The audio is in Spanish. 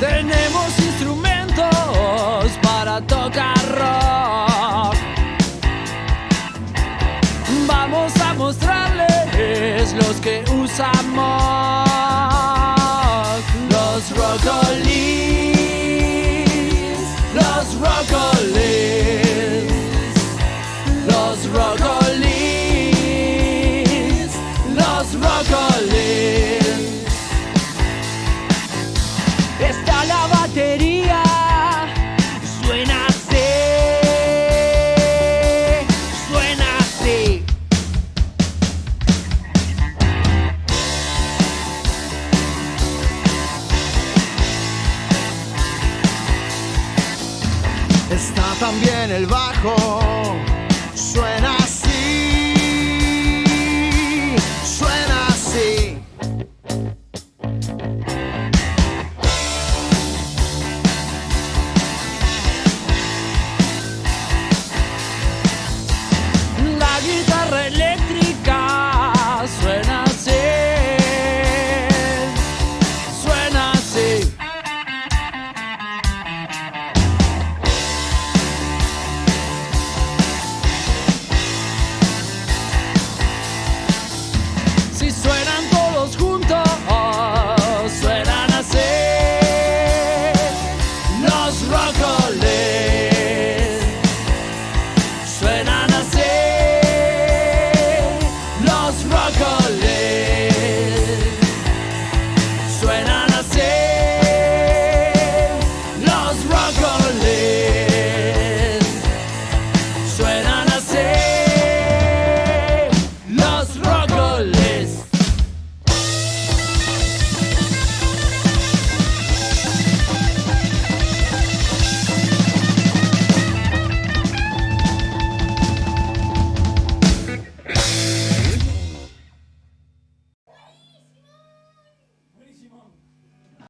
Tenemos instrumentos para tocar rock. Vamos a mostrarles los que usamos. Los rockolis, los rockolis, los rockolis, los rockolis. Está también el bajo, suena Si